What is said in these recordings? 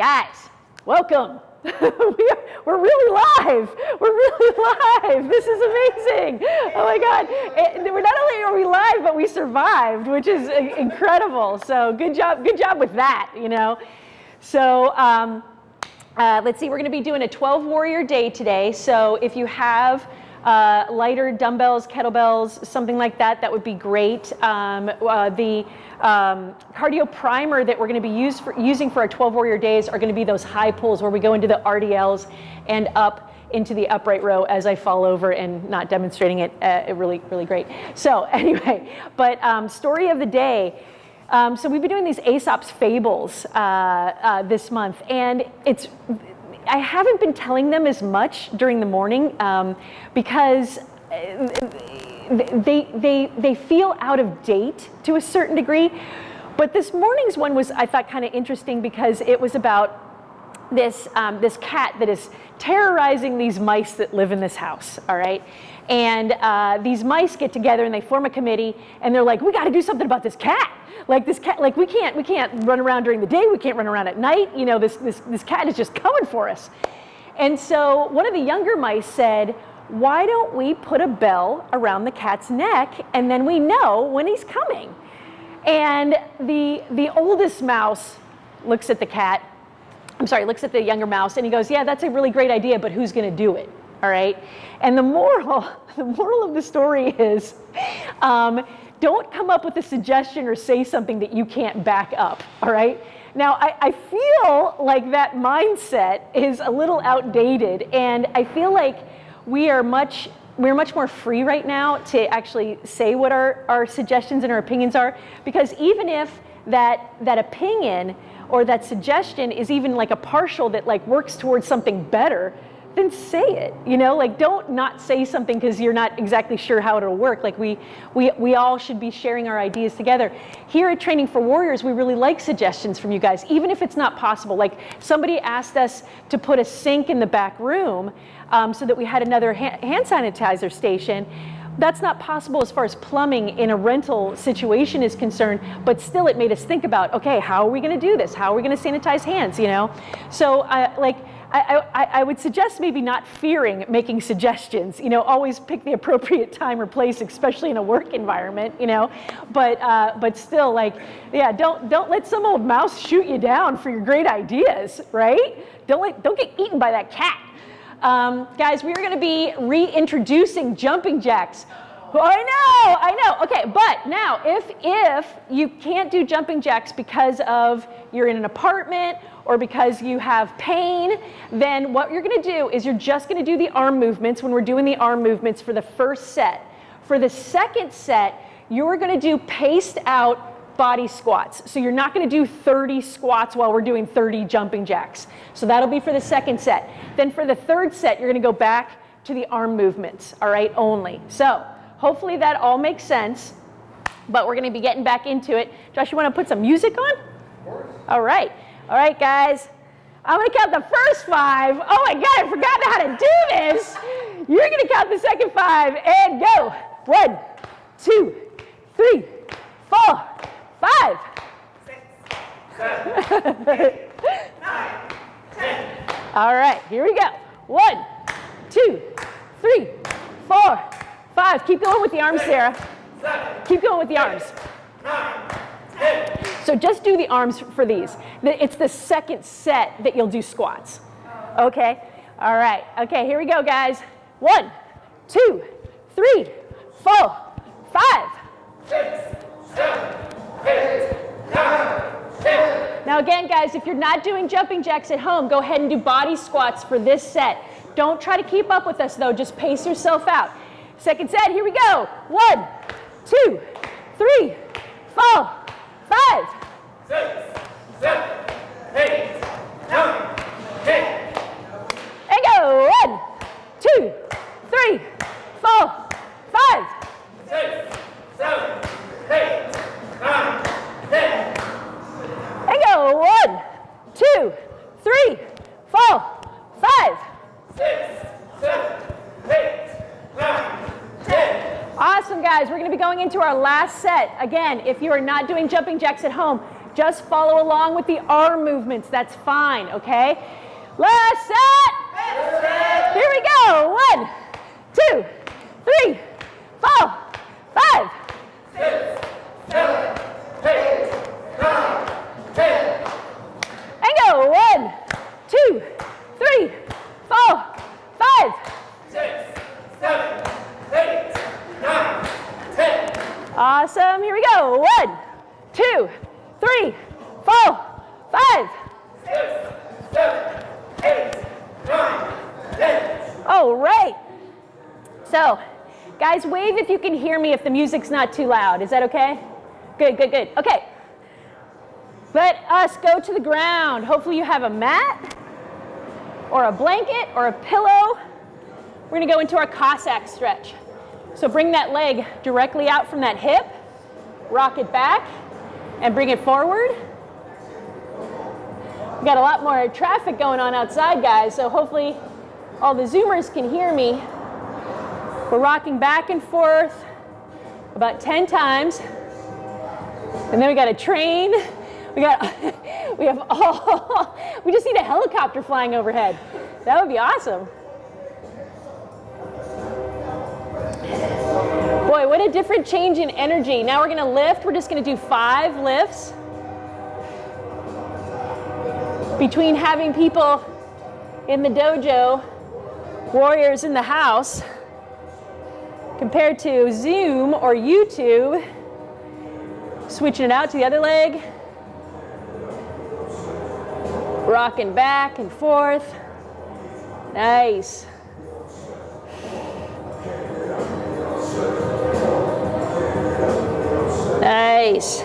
Guys, welcome. we are, we're really live. We're really live. This is amazing. Oh my God. And we're not only are we live, but we survived, which is incredible. So good job, good job with that, you know. So um, uh, let's see, we're gonna be doing a 12 warrior day today. So if you have uh, lighter dumbbells, kettlebells, something like that, that would be great. Um, uh, the um, cardio primer that we're going to be for, using for our 12 warrior days are going to be those high pulls where we go into the RDLs and up into the upright row as I fall over and not demonstrating it, uh, really, really great. So anyway, but um, story of the day. Um, so we've been doing these Aesop's fables uh, uh, this month, and it's I haven't been telling them as much during the morning um, because uh, they, they, they feel out of date to a certain degree. But this morning's one was, I thought, kind of interesting because it was about this, um, this cat that is terrorizing these mice that live in this house, all right? And uh, these mice get together and they form a committee and they're like, we got to do something about this cat. Like this cat, like we can't, we can't run around during the day. We can't run around at night. You know, this, this, this cat is just coming for us. And so one of the younger mice said, why don't we put a bell around the cat's neck and then we know when he's coming? And the, the oldest mouse looks at the cat, I'm sorry, looks at the younger mouse and he goes, yeah, that's a really great idea, but who's gonna do it? All right. And the moral, the moral of the story is, um, don't come up with a suggestion or say something that you can't back up. All right. Now, I, I, feel like that mindset is a little outdated, and I feel like we are much we're much more free right now to actually say what our, our suggestions and our opinions are because even if that that opinion or that suggestion is even like a partial that like works towards something better then say it you know? Like don't not say something because you're not exactly sure how it'll work. Like we we we all should be sharing our ideas together. Here at training for warriors we really like suggestions from you guys even if it's not possible. Like somebody asked us to put a sink in the back room um, so that we had another ha hand sanitizer station. That's not possible as far as plumbing in a rental situation is concerned, but still it made us think about, okay, how are we gonna do this? How are we gonna sanitize hands, you know? So uh, like, I, I, I, would suggest maybe not fearing making suggestions. You know, always pick the appropriate time or place, especially in a work environment. You know, but uh, but still, like, yeah, don't don't let some old mouse shoot you down for your great ideas, right? Don't let don't get eaten by that cat. Um, guys, we are going to be reintroducing jumping jacks. I know, I know. Okay, but now if if you can't do jumping jacks because of you're in an apartment or because you have pain, then what you're gonna do is you're just gonna do the arm movements when we're doing the arm movements for the first set. For the second set, you're gonna do paced out body squats. So you're not gonna do 30 squats while we're doing 30 jumping jacks. So that'll be for the second set. Then for the third set, you're gonna go back to the arm movements, all right, only. So hopefully that all makes sense, but we're gonna be getting back into it. Josh, you wanna put some music on? All right. All right, guys. I'm gonna count the first five. Oh my God, I forgot how to do this. You're gonna count the second five and go. One, two, three, four, five. Six, seven, eight, nine, ten. All right, here we go. One, two, three, four, five. Keep going with the arms, Sarah. Keep going with the arms. Nine, so just do the arms for these. It's the second set that you'll do squats. Okay? All right. Okay, here we go, guys. One, two, three, four, five. Six, seven, eight, nine, ten. Now again, guys, if you're not doing jumping jacks at home, go ahead and do body squats for this set. Don't try to keep up with us though, just pace yourself out. Second set, here we go. One, two, three, four, five, six, seven, eight, nine, ten. And go. One, two, three, four, five, six, seven, eight, nine, ten. And go. One, two, three, four, five, six, seven, eight, nine, Awesome, guys. We're going to be going into our last set. Again, if you are not doing jumping jacks at home, just follow along with the arm movements. That's fine, okay? Last set. Here we go. One, two, three, four, five. Six, seven, eight, nine, ten. And go. One, two, three, four, five. Six, seven, eight, nine, ten. Awesome. Here we go. One, two, three, four, five. Six, seven, eight, nine, ten. All right. So, guys, wave if you can hear me if the music's not too loud. Is that okay? Good, good, good. Okay. Let us go to the ground. Hopefully you have a mat or a blanket or a pillow. We're going to go into our Cossack stretch. So bring that leg directly out from that hip, rock it back, and bring it forward. We've got a lot more traffic going on outside, guys, so hopefully all the Zoomers can hear me. We're rocking back and forth about 10 times. And then we got a train. We got, we have all, we just need a helicopter flying overhead. That would be awesome. Boy, what a different change in energy. Now we're gonna lift. We're just gonna do five lifts. Between having people in the dojo, warriors in the house, compared to Zoom or YouTube, switching it out to the other leg, rocking back and forth. Nice. Nice.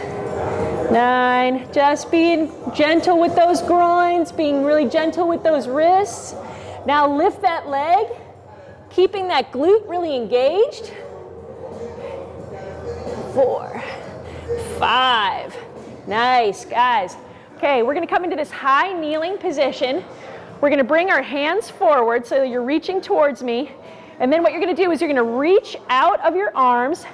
Nine. Just being gentle with those groins, being really gentle with those wrists. Now lift that leg, keeping that glute really engaged. Four, five. Nice, guys. Okay, we're gonna come into this high kneeling position. We're gonna bring our hands forward so you're reaching towards me. And then what you're gonna do is you're gonna reach out of your arms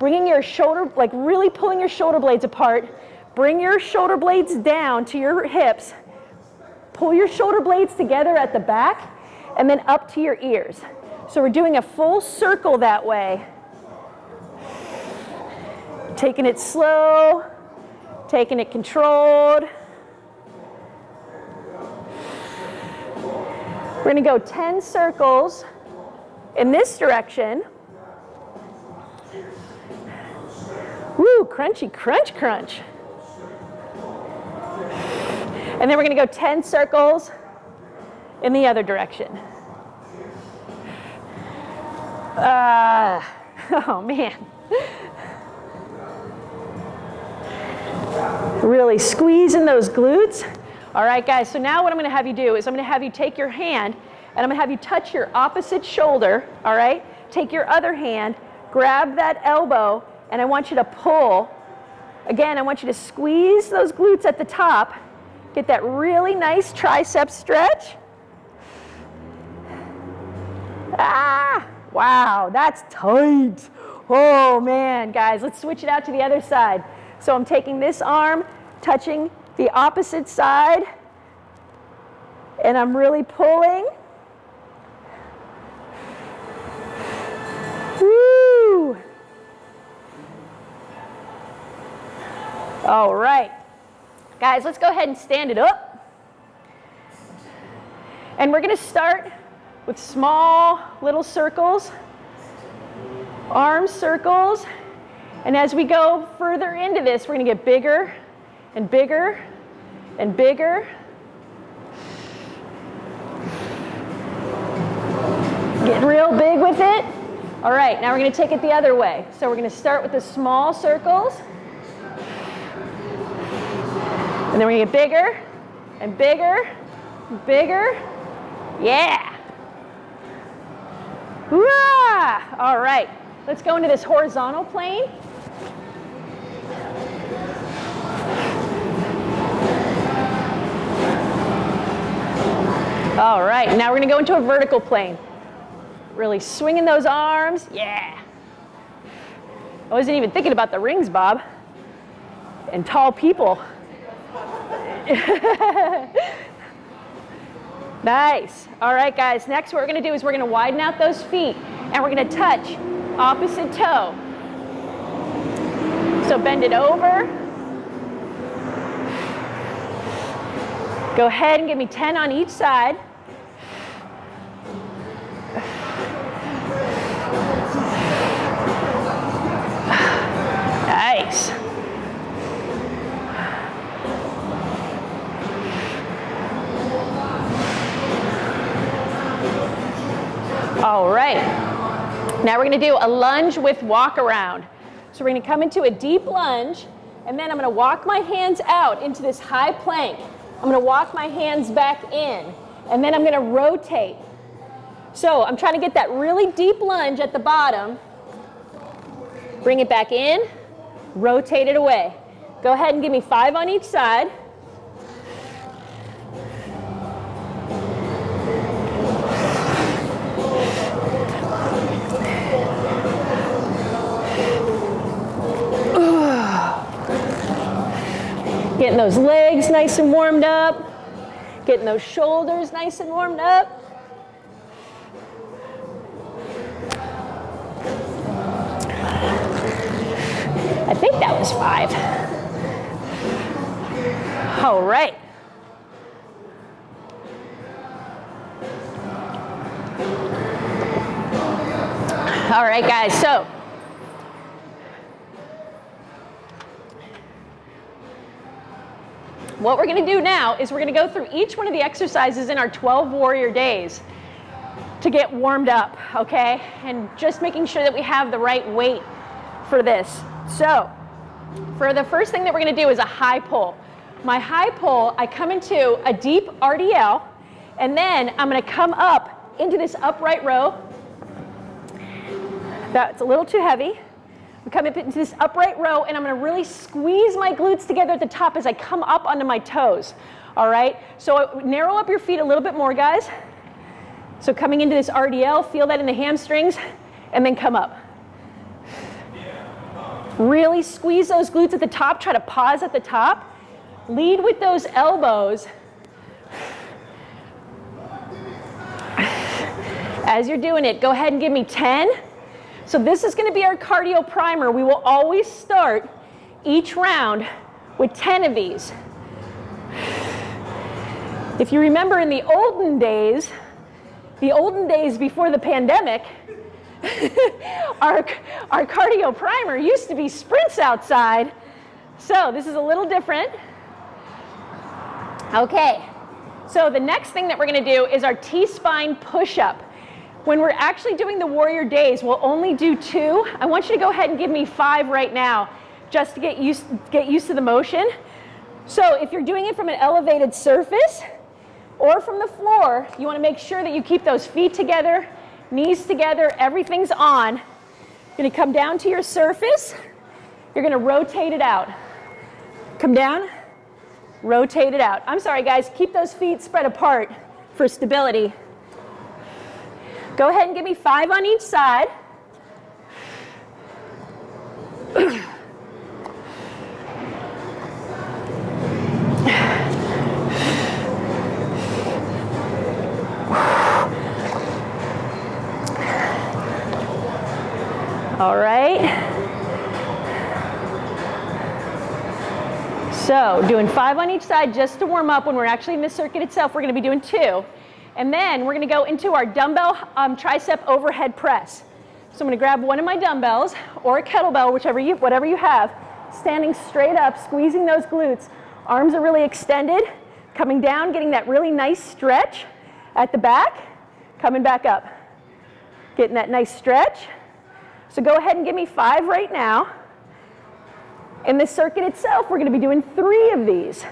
bringing your shoulder, like really pulling your shoulder blades apart. Bring your shoulder blades down to your hips. Pull your shoulder blades together at the back and then up to your ears. So we're doing a full circle that way. Taking it slow, taking it controlled. We're gonna go 10 circles in this direction. Woo, crunchy, crunch, crunch. And then we're to go 10 circles in the other direction. Uh, oh, man. Really squeezing those glutes. All right, guys, so now what I'm going to have you do is I'm going to have you take your hand and I'm going to have you touch your opposite shoulder, all right? Take your other hand, grab that elbow, and I want you to pull. Again, I want you to squeeze those glutes at the top, get that really nice tricep stretch. Ah, wow, that's tight. Oh man, guys, let's switch it out to the other side. So I'm taking this arm, touching the opposite side, and I'm really pulling. All right. Guys, let's go ahead and stand it up. And we're to start with small little circles, arm circles. And as we go further into this, we're going to get bigger and bigger and bigger. Get real big with it. All right, now we're to take it the other way. So we're to start with the small circles. And then we're gonna get bigger and bigger, and bigger. Yeah. All right, let's go into this horizontal plane. All right, now we're gonna go into a vertical plane. Really swinging those arms, yeah. I wasn't even thinking about the rings, Bob. And tall people. nice. All right, guys. Next, what we're going to do is we're going to widen out those feet and we're going to touch opposite toe. So bend it over. Go ahead and give me 10 on each side. Nice. All right. Now we're going to do a lunge with walk around. So we're going to come into a deep lunge, and then I'm going to walk my hands out into this high plank. I'm going to walk my hands back in, and then I'm going to rotate. So I'm trying to get that really deep lunge at the bottom. Bring it back in, rotate it away. Go ahead and give me five on each side. Getting those legs nice and warmed up. Getting those shoulders nice and warmed up. I think that was five. All right. All right, guys, so What we're gonna do now is we're gonna go through each one of the exercises in our 12 warrior days to get warmed up, okay? And just making sure that we have the right weight for this. So, for the first thing that we're gonna do is a high pull. My high pull, I come into a deep RDL, and then I'm gonna come up into this upright row. That's a little too heavy. Coming up into this upright row and I'm gonna really squeeze my glutes together at the top as I come up onto my toes. All right, so uh, narrow up your feet a little bit more, guys. So coming into this RDL, feel that in the hamstrings, and then come up. Really squeeze those glutes at the top, try to pause at the top. Lead with those elbows. As you're doing it, go ahead and give me 10. So this is gonna be our cardio primer. We will always start each round with 10 of these. If you remember in the olden days, the olden days before the pandemic, our, our cardio primer used to be sprints outside. So this is a little different. Okay, so the next thing that we're gonna do is our T-spine push-up. When we're actually doing the warrior days, we'll only do two. I want you to go ahead and give me five right now, just to get used, get used to the motion. So if you're doing it from an elevated surface or from the floor, you wanna make sure that you keep those feet together, knees together, everything's on. You're gonna come down to your surface. You're gonna rotate it out. Come down, rotate it out. I'm sorry guys, keep those feet spread apart for stability. Go ahead and give me five on each side. All right. So doing five on each side just to warm up when we're actually in the circuit itself. We're going to be doing two. And then we're gonna go into our dumbbell um, tricep overhead press. So I'm gonna grab one of my dumbbells or a kettlebell, whichever you, whatever you have, standing straight up, squeezing those glutes. Arms are really extended, coming down, getting that really nice stretch at the back, coming back up. Getting that nice stretch. So go ahead and give me five right now. In the circuit itself, we're gonna be doing three of these.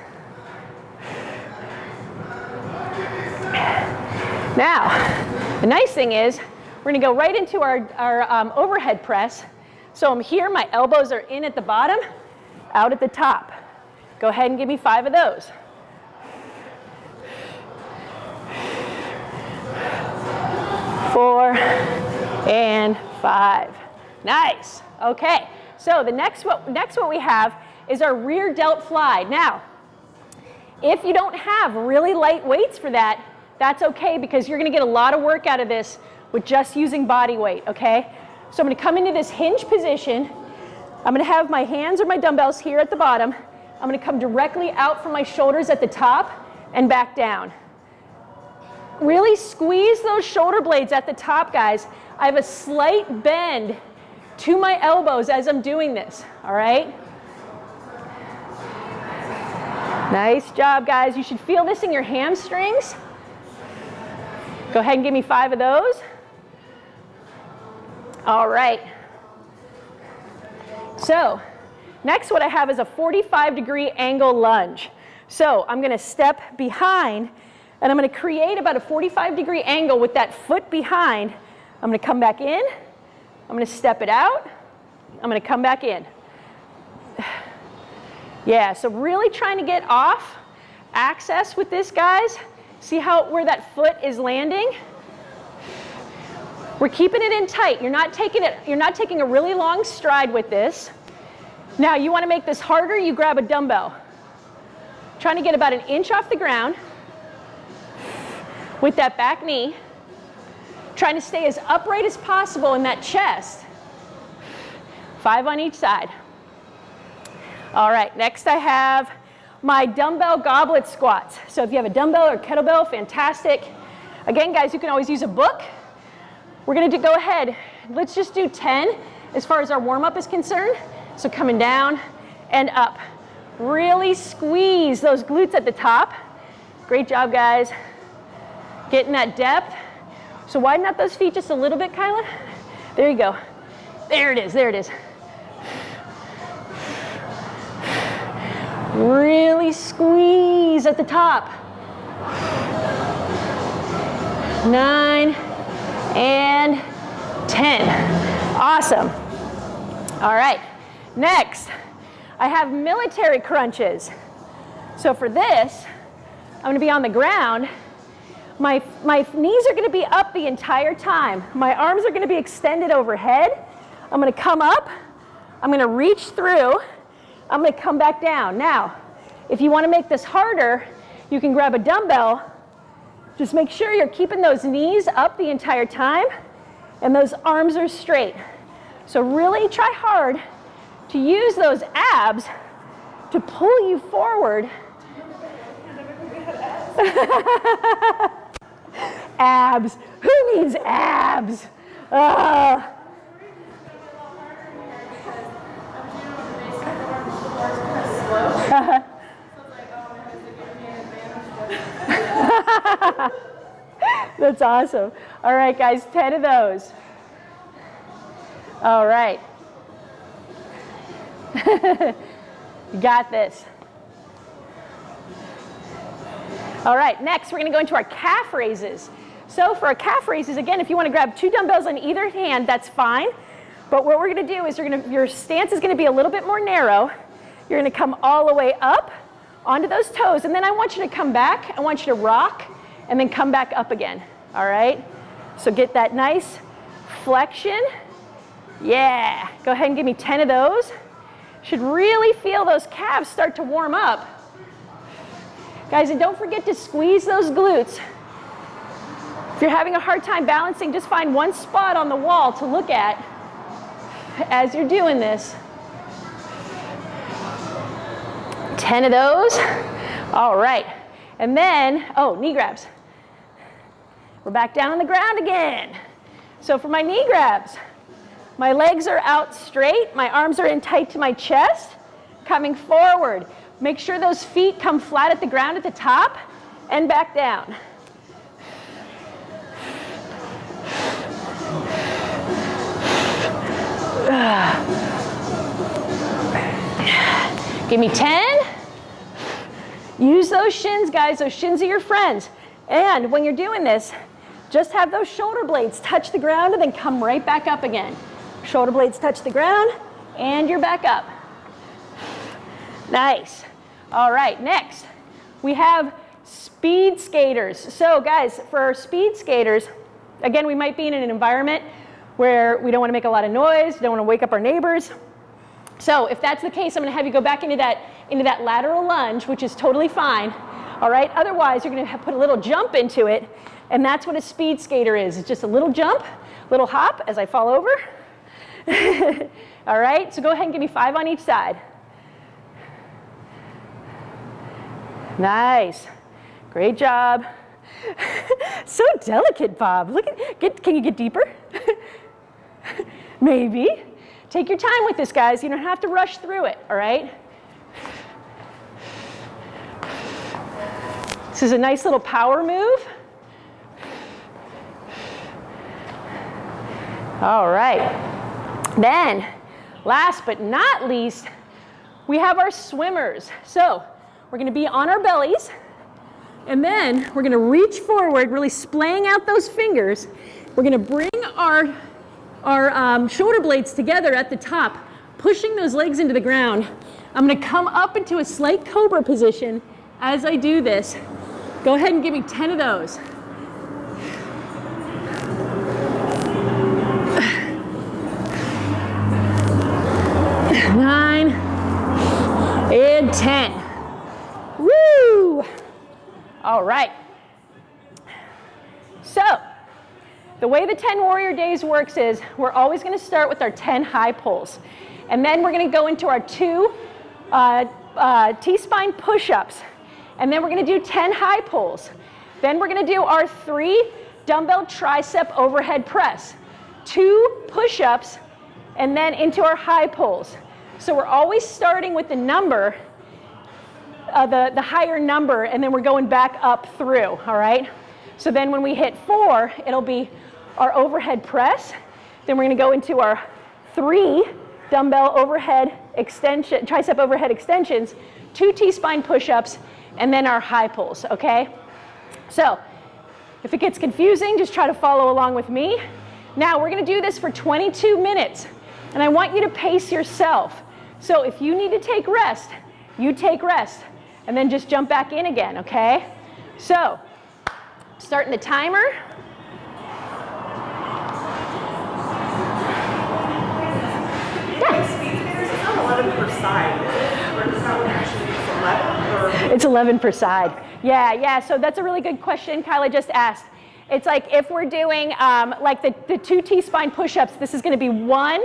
Now, the nice thing is we're gonna go right into our, our um, overhead press. So I'm here, my elbows are in at the bottom, out at the top. Go ahead and give me five of those. Four and five. Nice. Okay. So the next what next what we have is our rear delt fly. Now, If you don't have really light weights for that, that's okay because you're gonna get a lot of work out of this with just using body weight, okay? So I'm gonna come into this hinge position. I'm gonna have my hands or my dumbbells here at the bottom. I'm gonna come directly out from my shoulders at the top and back down. Really squeeze those shoulder blades at the top, guys. I have a slight bend to my elbows as I'm doing this, all right? Nice job, guys. You should feel this in your hamstrings. Go ahead and give me five of those. All right. So next what I have is a 45 degree angle lunge. So I'm going to step behind and I'm going to create about a 45 degree angle with that foot behind. I'm going to come back in. I'm going to step it out. I'm going to come back in. Yeah, so really trying to get off access with this, guys. See how where that foot is landing? We're keeping it in tight. You're not taking it, you're not taking a really long stride with this. Now you want to make this harder, you grab a dumbbell. Trying to get about an inch off the ground with that back knee. Trying to stay as upright as possible in that chest. Five on each side. All right, next I have my dumbbell goblet squats. So if you have a dumbbell or kettlebell, fantastic. Again, guys, you can always use a book. We're gonna do, go ahead, let's just do 10 as far as our warm-up is concerned. So coming down and up. Really squeeze those glutes at the top. Great job, guys. Getting that depth. So widen out those feet just a little bit, Kyla. There you go. There it is, there it is. Really squeeze at the top. Nine and 10. Awesome. All right, next, I have military crunches. So for this, I'm gonna be on the ground. My, my knees are gonna be up the entire time. My arms are gonna be extended overhead. I'm gonna come up, I'm gonna reach through, I'm gonna come back down. Now, if you wanna make this harder, you can grab a dumbbell. Just make sure you're keeping those knees up the entire time and those arms are straight. So really try hard to use those abs to pull you forward. abs. Who needs abs? Uh, That's awesome. All right, guys, 10 of those. All right. you got this. All right, next we're going to go into our calf raises. So for our calf raises, again, if you want to grab two dumbbells on either hand, that's fine. But what we're going to do is you're going to, your stance is going to be a little bit more narrow. You're going to come all the way up onto those toes, and then I want you to come back. I want you to rock and then come back up again, all right? So get that nice flexion. Yeah, go ahead and give me 10 of those. Should really feel those calves start to warm up. Guys, and don't forget to squeeze those glutes. If you're having a hard time balancing, just find one spot on the wall to look at as you're doing this. 10 of those. All right. And then, oh, knee grabs. We're back down on the ground again. So for my knee grabs, my legs are out straight, my arms are in tight to my chest, coming forward. Make sure those feet come flat at the ground at the top and back down. Give me 10. Use those shins, guys. Those shins are your friends. And when you're doing this, just have those shoulder blades touch the ground and then come right back up again. Shoulder blades touch the ground and you're back up. Nice. All right, next we have speed skaters. So guys, for speed skaters, again, we might be in an environment where we don't want to make a lot of noise, don't want to wake up our neighbors. So if that's the case, I'm going to have you go back into that, into that lateral lunge, which is totally fine. All right, otherwise you're gonna put a little jump into it, and that's what a speed skater is. It's just a little jump, little hop as I fall over. All right, so go ahead and give me five on each side. Nice, great job. so delicate, Bob. Look at, get, can you get deeper? Maybe. Take your time with this, guys. You don't have to rush through it, all right? This is a nice little power move. All right. Then, last but not least, we have our swimmers. So we're going to be on our bellies. And then we're going to reach forward, really splaying out those fingers. We're going to bring our our um, shoulder blades together at the top, pushing those legs into the ground. I'm going to come up into a slight cobra position as I do this. Go ahead and give me 10 of those. Nine and 10. Woo! All right. So, the way the 10 Warrior Days works is we're always going to start with our 10 high pulls. And then we're going to go into our two uh, uh, T-spine push-ups. And then we're going to do 10 high pulls. Then we're going to do our three dumbbell tricep overhead press, two push-ups, and then into our high pulls. So we're always starting with the number, uh, the, the higher number, and then we're going back up through, all right? So then when we hit four, it'll be our overhead press. Then we're going to go into our three dumbbell overhead extension, tricep overhead extensions, two T-spine push-ups, and then our high pulls, okay? So if it gets confusing, just try to follow along with me. Now we're gonna do this for 22 minutes, and I want you to pace yourself. So if you need to take rest, you take rest, and then just jump back in again, okay? So, starting the timer. It's 11 per side. Yeah, yeah, so that's a really good question Kyla just asked. It's like if we're doing um, like the, the two T-spine push-ups, this is gonna be one,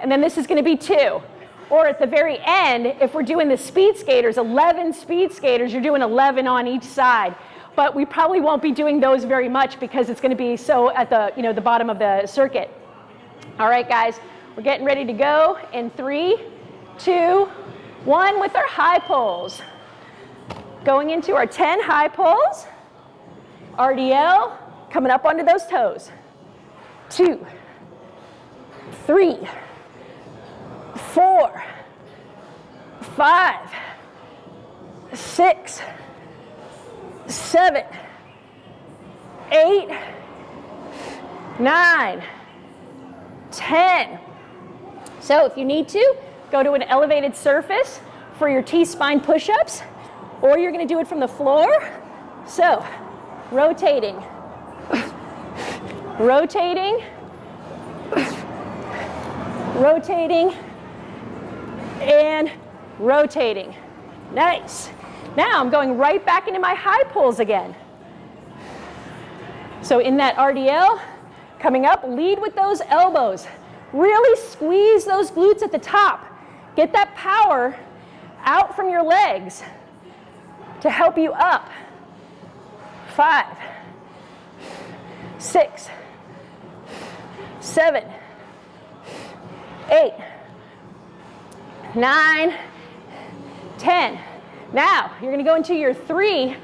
and then this is gonna be two. Or at the very end, if we're doing the speed skaters, 11 speed skaters, you're doing 11 on each side. But we probably won't be doing those very much because it's gonna be so at the, you know, the bottom of the circuit. All right, guys, we're getting ready to go in three, two, one with our high pulls. Going into our 10 high pulls. RDL, coming up onto those toes. Two, three, four, five, six, seven, eight, nine, ten. So if you need to, go to an elevated surface for your T-spine push-ups, or you're gonna do it from the floor. So, rotating, rotating, rotating, and rotating. Nice. Now I'm going right back into my high pulls again. So in that RDL, coming up, lead with those elbows. Really squeeze those glutes at the top. Get that power out from your legs to help you up. Five, six, seven, eight, nine, ten. Now, you're gonna go into your three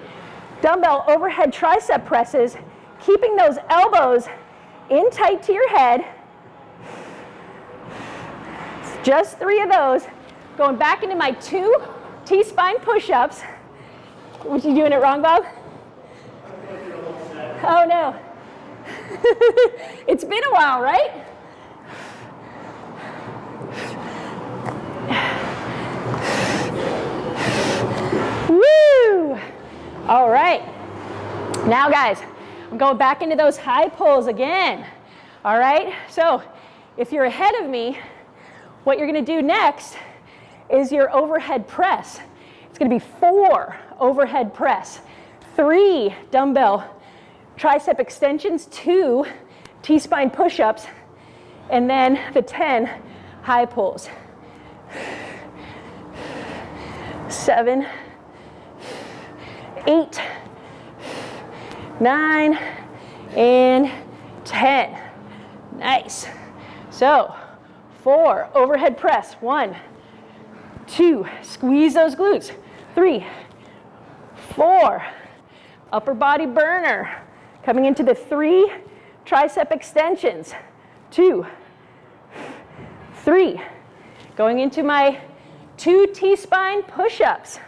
dumbbell overhead tricep presses, keeping those elbows in tight to your head, just three of those. Going back into my two T-spine push-ups. Was you doing it wrong, Bob? Oh no. it's been a while, right? Woo! All right. Now guys, I'm going back into those high pulls again. All right, so if you're ahead of me, what you're gonna do next is your overhead press. It's gonna be four overhead press, three dumbbell tricep extensions, two T-spine push-ups, and then the 10 high pulls. Seven, eight, nine, and 10. Nice. So, four, overhead press. One, two, squeeze those glutes. Three, four, upper body burner. Coming into the three tricep extensions. Two, three. Going into my two T-spine push-ups.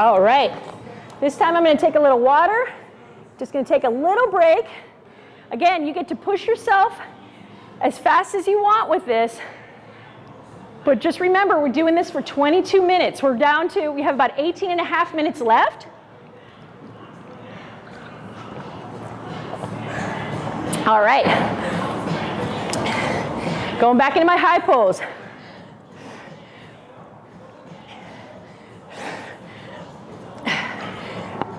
All right. This time I'm going to take a little water. Just going to take a little break. Again, you get to push yourself as fast as you want with this. But just remember, we're doing this for 22 minutes. We're down to, we have about 18 and a half minutes left. All right. Going back into my high pulls.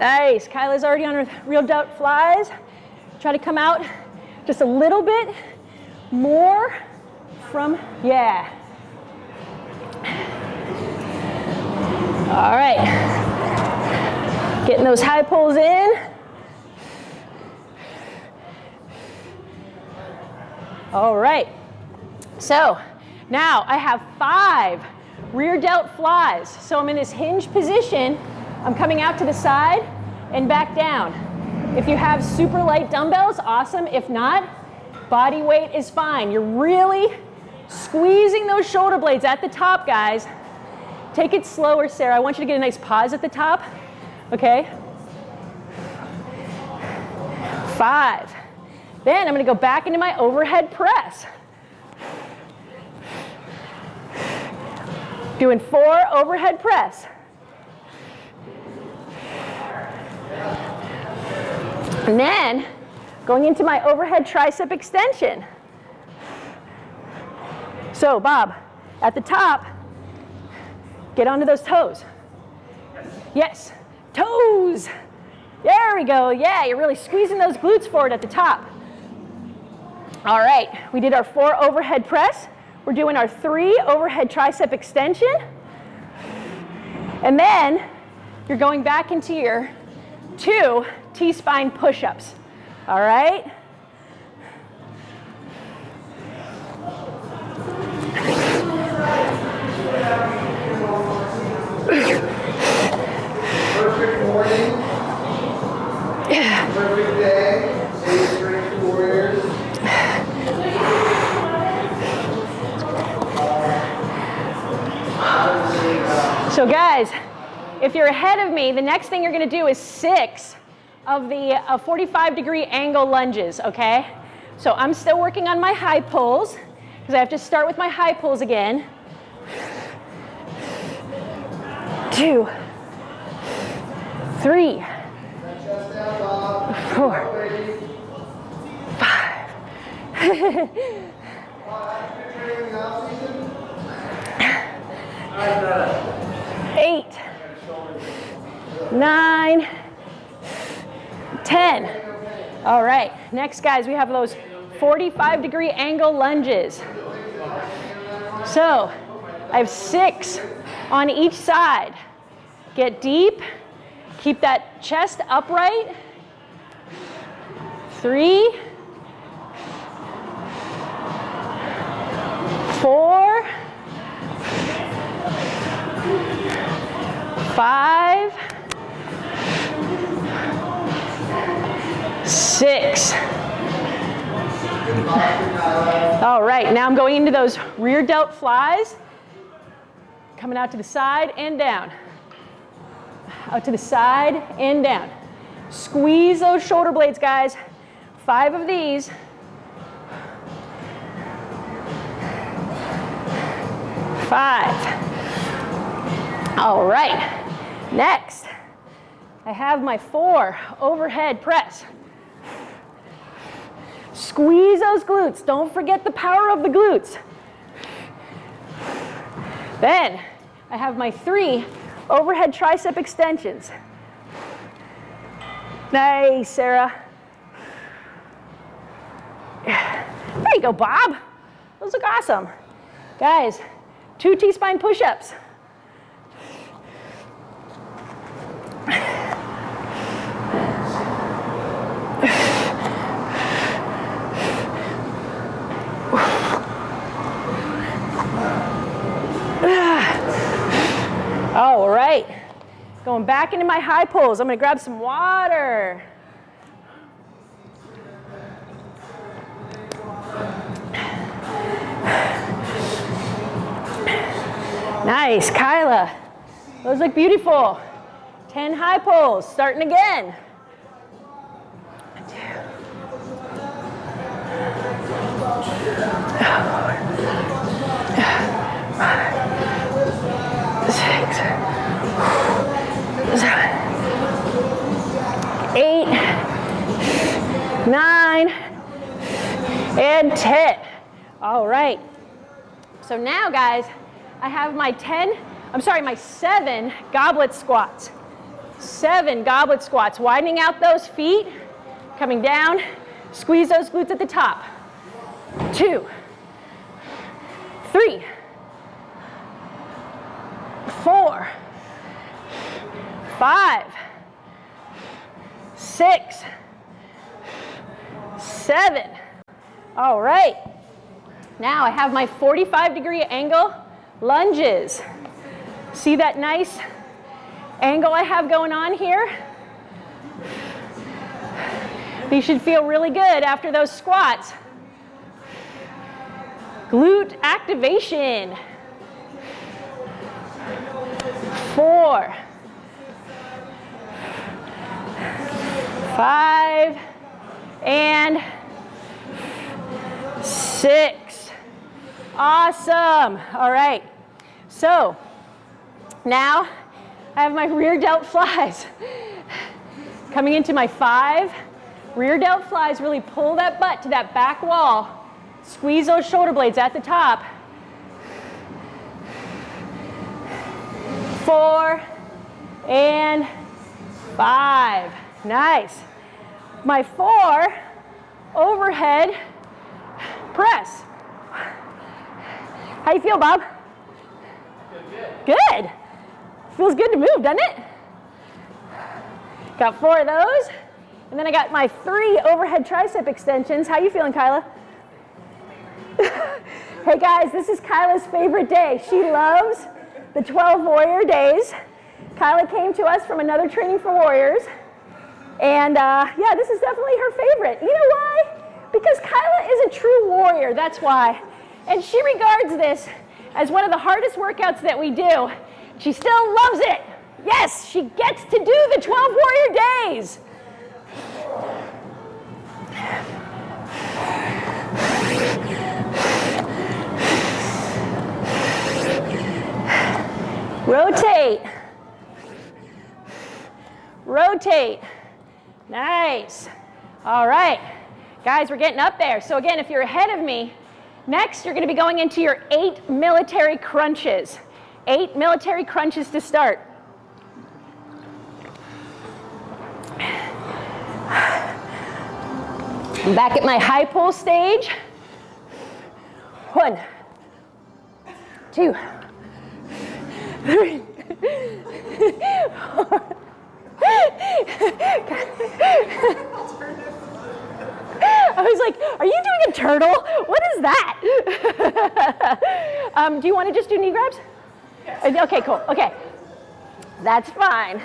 Nice. Kyla's already on her rear delt flies. Try to come out just a little bit more from, yeah. All right. Getting those high pulls in. All right. So now I have five rear delt flies. So I'm in this hinge position. I'm coming out to the side and back down. If you have super light dumbbells, awesome. If not, body weight is fine. You're really squeezing those shoulder blades at the top, guys. Take it slower, Sarah. I want you to get a nice pause at the top. Okay? Five. Then I'm gonna go back into my overhead press. Doing four overhead press. And then going into my overhead tricep extension. So Bob, at the top, get onto those toes. Yes, toes. There we go. Yeah, you're really squeezing those glutes forward at the top. All right, we did our four overhead press. We're doing our three overhead tricep extension. And then you're going back into your two T-spine push-ups. All right? Perfect morning. Perfect day. So guys, if you're ahead of me, the next thing you're gonna do is six of the uh, 45 degree angle lunges, okay? So I'm still working on my high pulls because I have to start with my high pulls again. Two, three, four, five, eight, nine, ten. All right, next guys, we have those 45 degree angle lunges. So I have six on each side. Get deep, keep that chest upright. Three, four, five, six. All right, now I'm going into those rear delt flies. Coming out to the side and down. Out to the side and down. Squeeze those shoulder blades, guys. Five of these. Five. All right. Next, I have my four overhead press. Squeeze those glutes. Don't forget the power of the glutes. Then I have my three overhead tricep extensions. Nice, Sarah. There you go, Bob. Those look awesome. Guys, two T-spine push-ups. All right, going back into my high pulls. I'm gonna grab some water. Nice, Kyla. Those look beautiful. 10 high pulls, starting again. Six, seven, eight, nine, and 10. All right. So now, guys, I have my 10, I'm sorry, my seven goblet squats. Seven goblet squats, widening out those feet, coming down, squeeze those glutes at the top. Two, three, four, five, six, seven. All right. Now I have my 45 degree angle lunges. See that nice angle I have going on here? These should feel really good after those squats. Glute activation. Four, five, and six. Awesome. All right. So now I have my rear delt flies. Coming into my five, rear delt flies, really pull that butt to that back wall. Squeeze those shoulder blades at the top. Four and five. Nice. My four overhead press. How you feel, Bob? Good. Good. Feels good to move, doesn't it? Got four of those. And then I got my three overhead tricep extensions. How you feeling, Kyla? hey guys, this is Kyla's favorite day. She loves the 12 warrior days. Kyla came to us from another training for warriors. And uh, yeah, this is definitely her favorite. You know why? Because Kyla is a true warrior, that's why. And she regards this as one of the hardest workouts that we do. She still loves it. Yes, she gets to do the 12 warrior days. Rotate. Rotate. Nice. All right. Guys, we're getting up there. So again, if you're ahead of me, next you're going to be going into your eight military crunches. Eight military crunches to start. I'm back at my high pull stage. One, two, three, four. I was like, are you doing a turtle? What is that? um, do you want to just do knee grabs? Yes. Okay, cool. Okay. That's fine.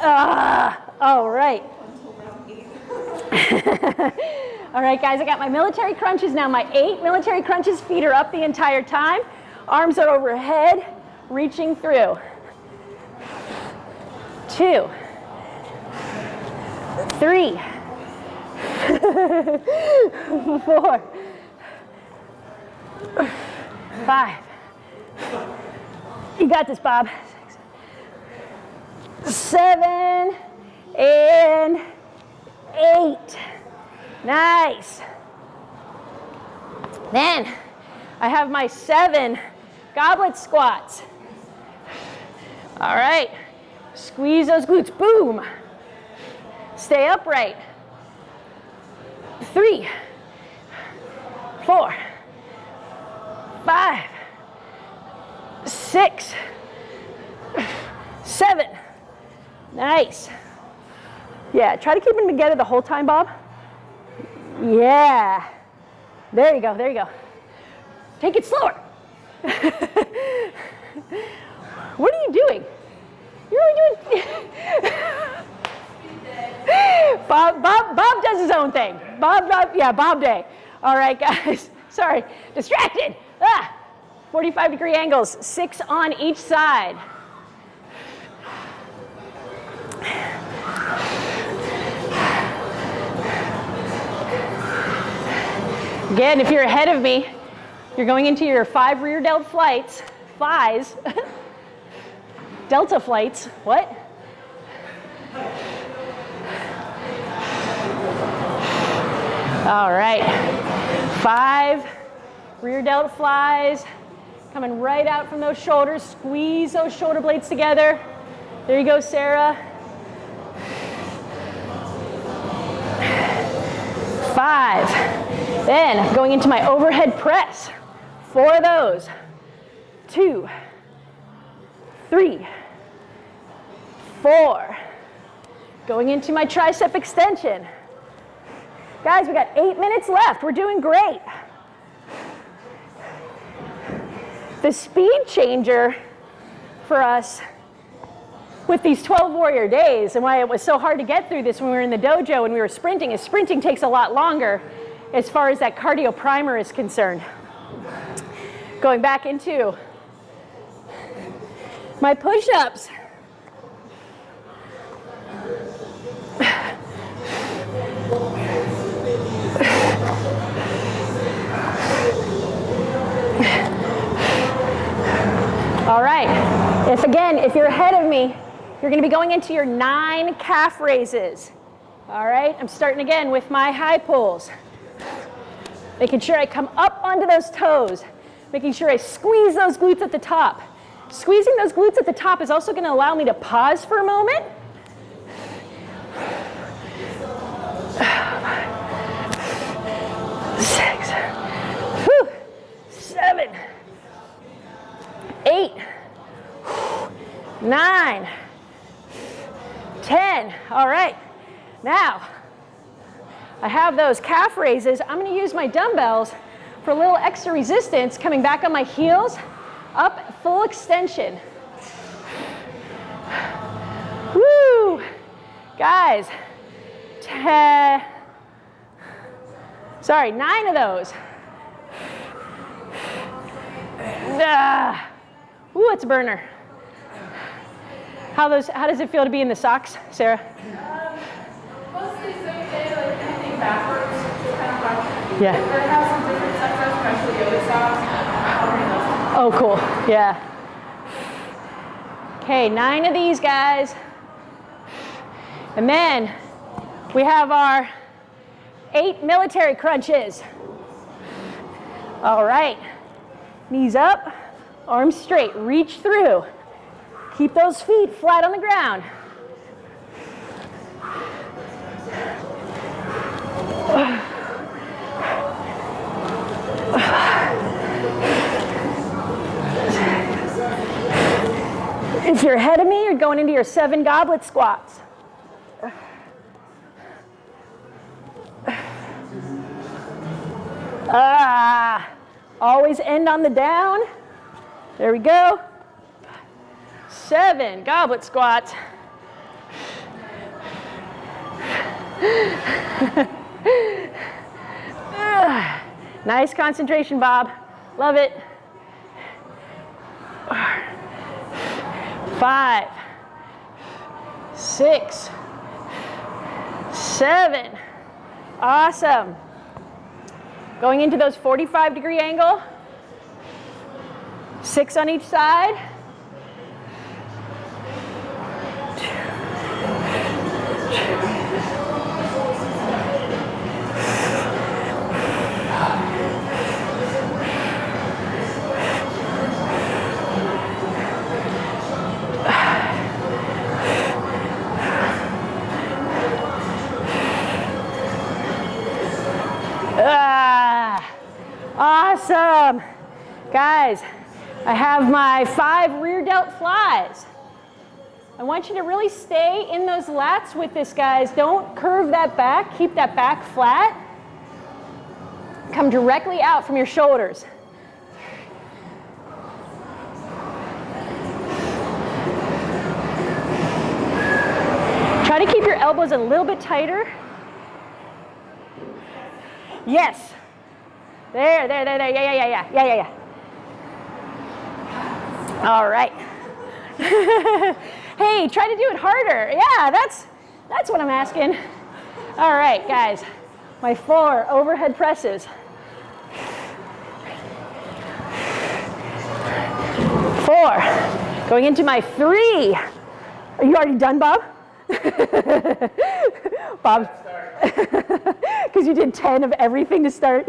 uh, all right. all right, guys, I got my military crunches now. My eight military crunches, feet are up the entire time. Arms are overhead, reaching through. Two, three, four, five. You got this, Bob. Seven and eight. Nice. Then I have my seven goblet squats. All right. Squeeze those glutes. Boom. Stay upright. Three, four, five, six, seven. Nice. Yeah, try to keep them together the whole time, Bob. Yeah. There you go, there you go. Take it slower. what are you doing? You're doing. Bob, Bob, Bob does his own thing. Bob, Bob, yeah, Bob day. All right, guys. Sorry, distracted. Ah, 45 degree angles, six on each side. Again, if you're ahead of me, you're going into your five rear delt flights, FIs, delta flights, what? All right, five rear delt flies, coming right out from those shoulders, squeeze those shoulder blades together. There you go, Sarah. Five. Then going into my overhead press. Four of those. Two, three, four. Going into my tricep extension. Guys, we got eight minutes left. We're doing great. The speed changer for us with these 12 warrior days and why it was so hard to get through this when we were in the dojo and we were sprinting is sprinting takes a lot longer as far as that cardio primer is concerned. Going back into my push-ups. All right, if again, if you're ahead of me, you're gonna be going into your nine calf raises. All right, I'm starting again with my high pulls. Making sure I come up onto those toes. Making sure I squeeze those glutes at the top. Squeezing those glutes at the top is also gonna allow me to pause for a moment. Six, whew, seven, eight, nine, 10. All right. Now, I have those calf raises. I'm going to use my dumbbells for a little extra resistance, coming back on my heels, up full extension. Woo! Guys, 10, sorry, nine of those. Ah. Ooh, it's a burner. How, those, how does it feel to be in the socks, Sarah? Um, mostly like anything backwards, kind of. Yeah. But it has some different sectors, especially yoga socks. I'll bring those. Oh, cool. Yeah. Okay, nine of these guys. And then we have our eight military crunches. All right. Knees up, arms straight, reach through. Keep those feet flat on the ground. If you're ahead of me, you're going into your seven goblet squats. Ah, always end on the down. There we go. Seven goblet squats. Ah, nice concentration, Bob. Love it. Five, six, seven. Awesome. Going into those 45 degree angle. Six on each side. Ah, awesome. Guys, I have my five rear delt flies. I want you to really stay in those lats with this, guys. Don't curve that back. Keep that back flat. Come directly out from your shoulders. Try to keep your elbows a little bit tighter. Yes. There, there, there, there. Yeah, yeah, yeah, yeah, yeah, yeah, yeah. All right. hey, try to do it harder. Yeah, that's that's what I'm asking. All right, guys. My four overhead presses. Four. Going into my three. Are you already done, Bob? Bob. Because you did 10 of everything to start.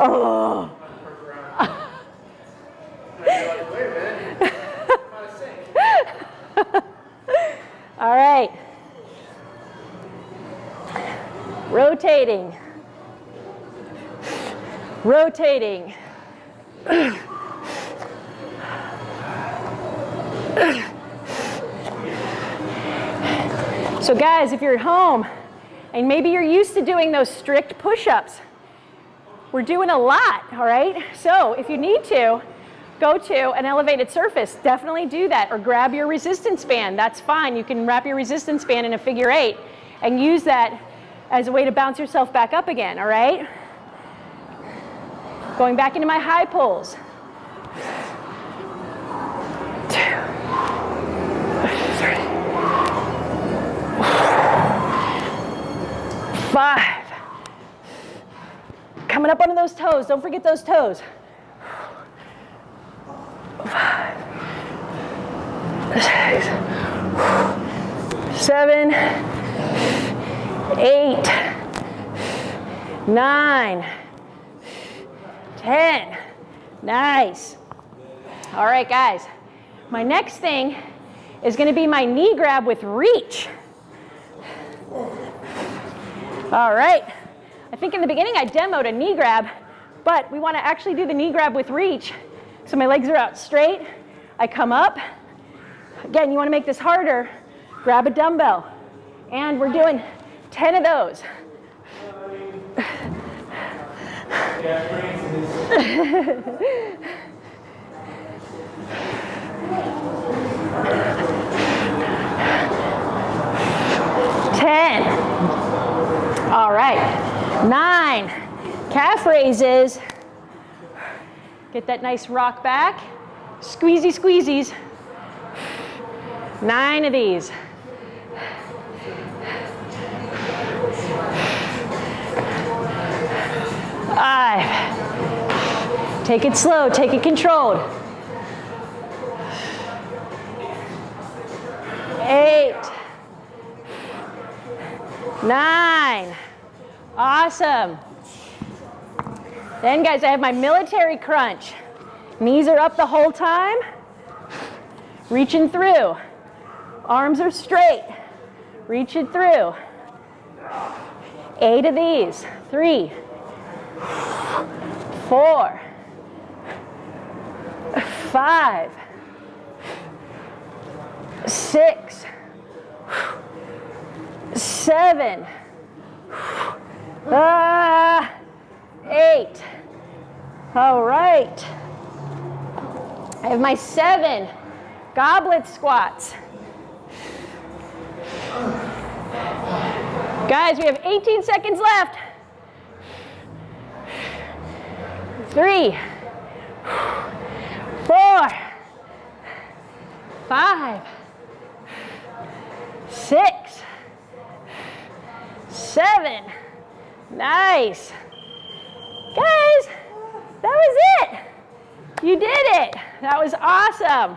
Oh. All right. Rotating. Rotating. So guys, if you're at home and maybe you're used to doing those strict push-ups, we're doing a lot, all right? So if you need to, go to an elevated surface, definitely do that. Or grab your resistance band, that's fine. You can wrap your resistance band in a figure eight and use that as a way to bounce yourself back up again, all right? Going back into my high pulls. Five. Coming up onto those toes, don't forget those toes. Five, six, seven, eight, nine, ten. Nice. All right, guys. My next thing is going to be my knee grab with reach. All right. I think in the beginning I demoed a knee grab, but we want to actually do the knee grab with reach. So my legs are out straight. I come up. Again, you want to make this harder. Grab a dumbbell. And we're doing 10 of those. Ten. All right. Nine. Calf raises. Get that nice rock back. Squeezy squeezies. Nine of these. Five. Take it slow, take it controlled. Eight. Nine. Awesome. Then guys, I have my military crunch. Knees are up the whole time. Reaching through. Arms are straight. Reach it through. Eight of these. Three, four, five, six, seven, ah, eight. All right. I have my seven goblet squats. Guys, we have 18 seconds left. Three, four, five, six, seven. Nice. Guys, it. You did it. That was awesome.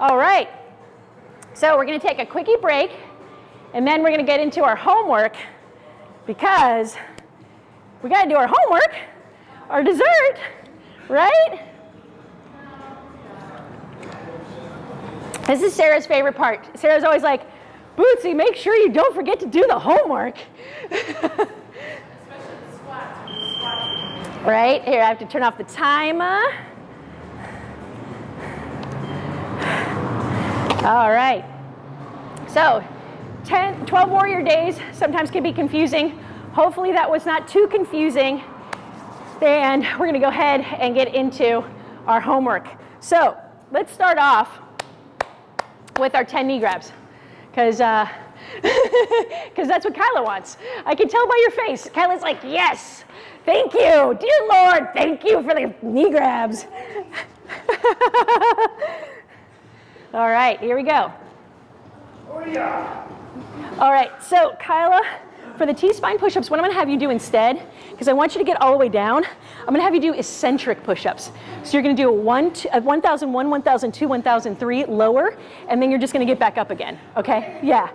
All right. So we're going to take a quickie break, and then we're going to get into our homework because we got to do our homework, our dessert, right? This is Sarah's favorite part. Sarah's always like, Bootsy, make sure you don't forget to do the homework. Especially the squats, when you squat. Right, here I have to turn off the timer. All right, so 10, 12 warrior days sometimes can be confusing. Hopefully that was not too confusing. And we're gonna go ahead and get into our homework. So let's start off with our 10 knee grabs because uh, cause that's what Kyla wants. I can tell by your face. Kyla's like, yes, thank you, dear Lord, thank you for the knee grabs. All right, here we go. All right, so Kyla, for the T-spine push-ups, what I'm gonna have you do instead, because I want you to get all the way down, I'm gonna have you do eccentric push-ups. So you're gonna do a 1001, 1002, 1003 lower, and then you're just gonna get back up again, okay? Yeah.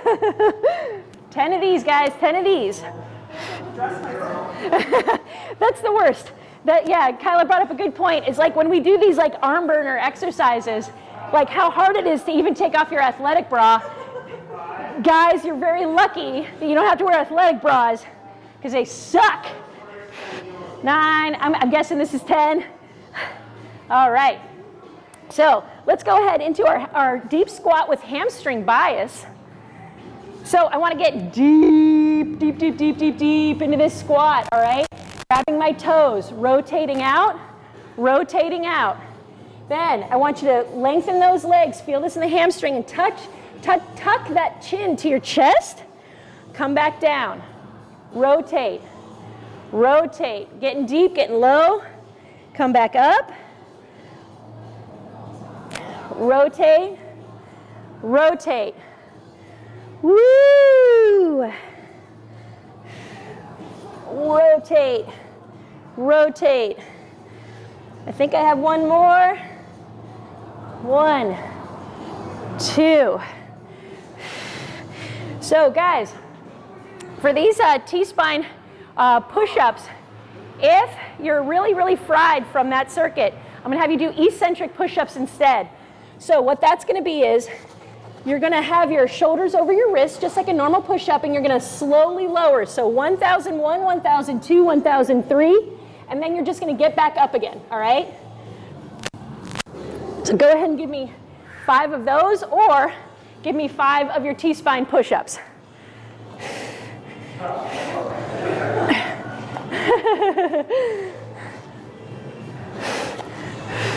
ten of these, guys, ten of these. That's the worst. That yeah, Kyla brought up a good point. It's like when we do these like arm burner exercises, like how hard it is to even take off your athletic bra. Guys, you're very lucky that you don't have to wear athletic bras because they suck. Nine, I'm, I'm guessing this is 10. All right. So let's go ahead into our, our deep squat with hamstring bias. So I want to get deep, deep, deep, deep, deep, deep into this squat, all right? Grabbing my toes, rotating out, rotating out. Then I want you to lengthen those legs, feel this in the hamstring, and touch, tuck, tuck that chin to your chest. Come back down. Rotate, rotate. Getting deep, getting low. Come back up. Rotate, rotate. Woo! Rotate, rotate. I think I have one more. One, two. So guys, for these uh, T-spine uh, push-ups, if you're really, really fried from that circuit, I'm gonna have you do eccentric push-ups instead. So what that's gonna be is, you're gonna have your shoulders over your wrists, just like a normal push-up, and you're gonna slowly lower. So 1001, 1002, 1003, and then you're just gonna get back up again, all right? So go ahead and give me five of those, or give me five of your T-spine push-ups.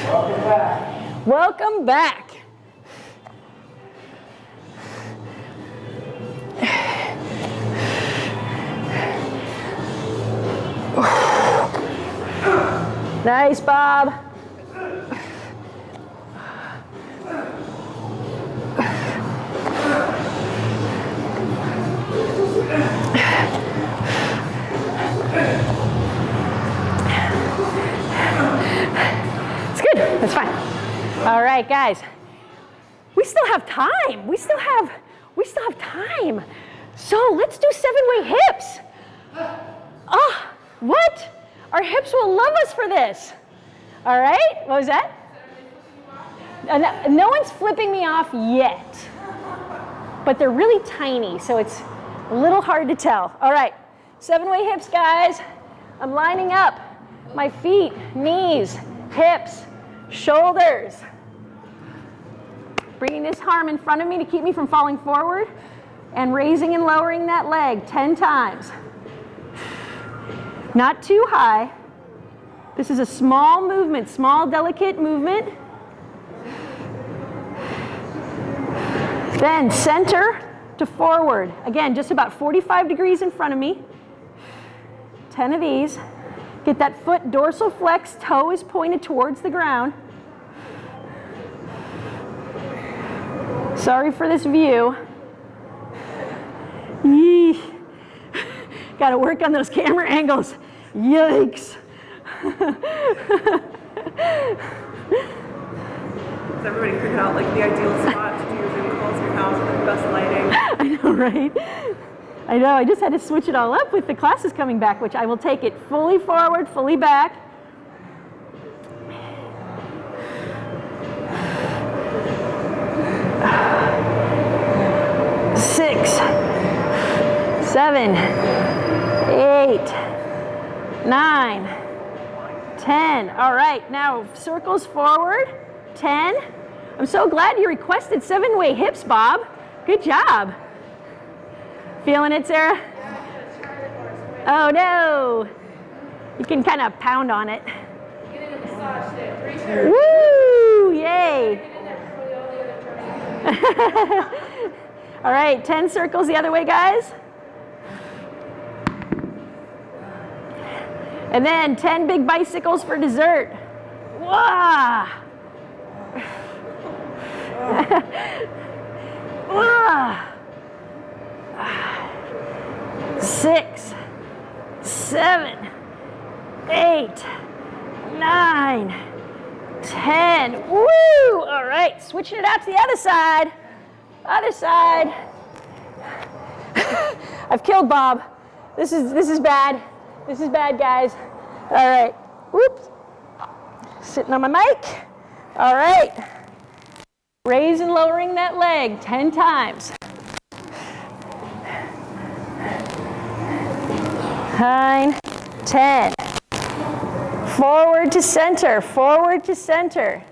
Welcome back. Welcome back. Nice, Bob. It's good. That's fine. All right, guys. We still have time. We still have we still have time. So let's do seven-way hips. Ah, what? Our hips will love us for this. All right? What was that? No one's flipping me off yet. But they're really tiny, so it's a little hard to tell. All right, seven-way hips, guys. I'm lining up my feet, knees, hips, shoulders. Bringing this arm in front of me to keep me from falling forward and raising and lowering that leg 10 times. Not too high. This is a small movement, small delicate movement. Then center to forward. Again, just about 45 degrees in front of me. 10 of these. Get that foot dorsal flex, toe is pointed towards the ground. Sorry for this view. Yee. Got to work on those camera angles. Yikes. Does everybody figure out like the ideal spot to do your Zoom calls in your house with the best lighting? I know, right? I know, I just had to switch it all up with the classes coming back, which I will take it fully forward, fully back. Six, seven, eight, nine, ten. All right, now circles forward, 10. I'm so glad you requested seven-way hips, Bob. Good job. Feeling it, Sarah? Oh no. You can kind of pound on it. Woo! Yay! All right, 10 circles the other way, guys. And then 10 big bicycles for dessert. Wah! Six, seven, eight, nine, ten. Woo! All right, switching it out to the other side. Other side. I've killed Bob. This is this is bad. This is bad, guys. All right. Whoops. Sitting on my mic. All right. Raise and lowering that leg 10 times. Nine, 10. Forward to center, forward to center.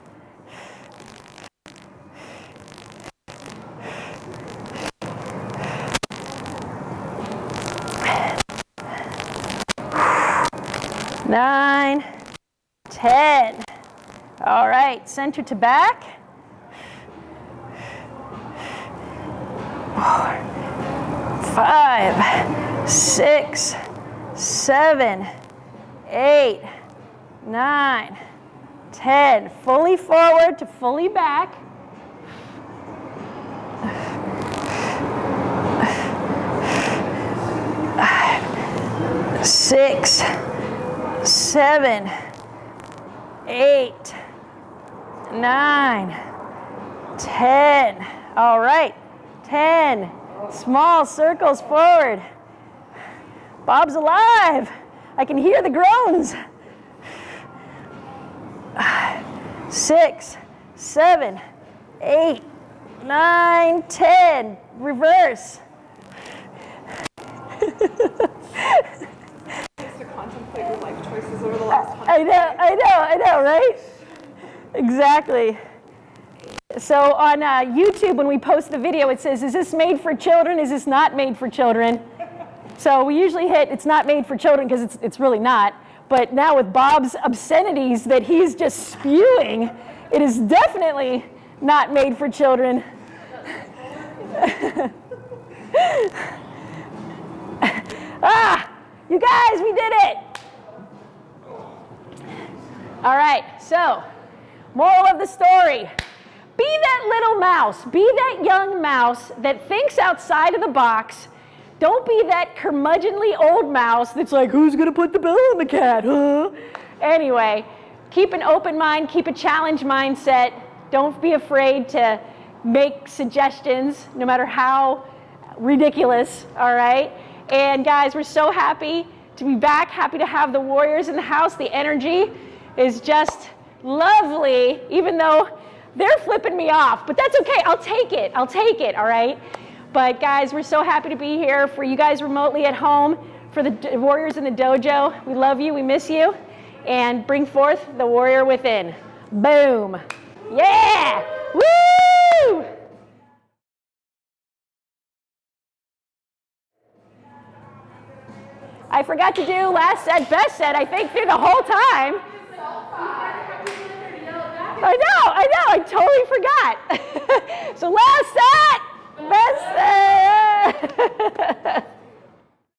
Nine, 10. All right, center to back. Five, six, seven, eight, nine, ten. Fully forward to fully back. Six, seven, eight, nine, ten. All right, ten. Small circles forward. Bob's alive. I can hear the groans. Six, seven, eight, nine, ten. Reverse. Your life choices over the last I know, I know, I know, right? Exactly. So on uh, YouTube, when we post the video, it says, is this made for children? Is this not made for children? So we usually hit, it's not made for children because it's, it's really not. But now with Bob's obscenities that he's just spewing, it is definitely not made for children. ah, you guys, we did it. All right, so moral of the story. Be that little mouse, be that young mouse that thinks outside of the box. Don't be that curmudgeonly old mouse that's like, who's gonna put the bill on the cat, huh? Anyway, keep an open mind, keep a challenge mindset. Don't be afraid to make suggestions, no matter how ridiculous, all right? And guys, we're so happy to be back, happy to have the Warriors in the house. The energy is just lovely, even though they're flipping me off, but that's okay. I'll take it. I'll take it, all right? But guys, we're so happy to be here for you guys remotely at home, for the Warriors in the dojo. We love you, we miss you, and bring forth the warrior within. Boom. Yeah! Woo! I forgot to do last set, best set, I think, through the whole time. I know, I know, I totally forgot. so last set, best set.